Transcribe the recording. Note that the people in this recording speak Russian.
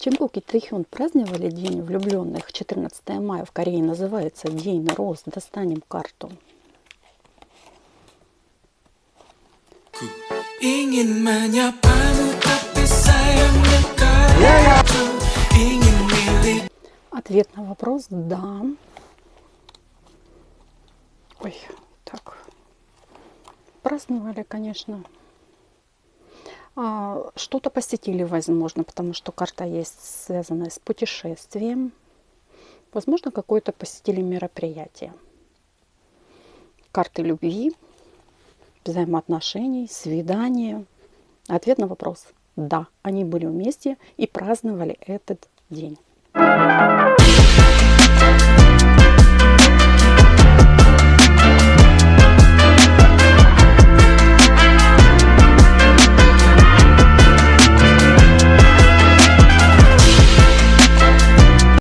Чимгук и Трихён праздновали День влюбленных 14 мая в Корее называется День роз. Достанем карту. Ответ на вопрос «да». Ой, так. Праздновали, конечно. А, Что-то посетили, возможно, потому что карта есть связанная с путешествием. Возможно, какое-то посетили мероприятие. Карты любви, взаимоотношений, свидания. Ответ на вопрос – да, они были вместе и праздновали этот день.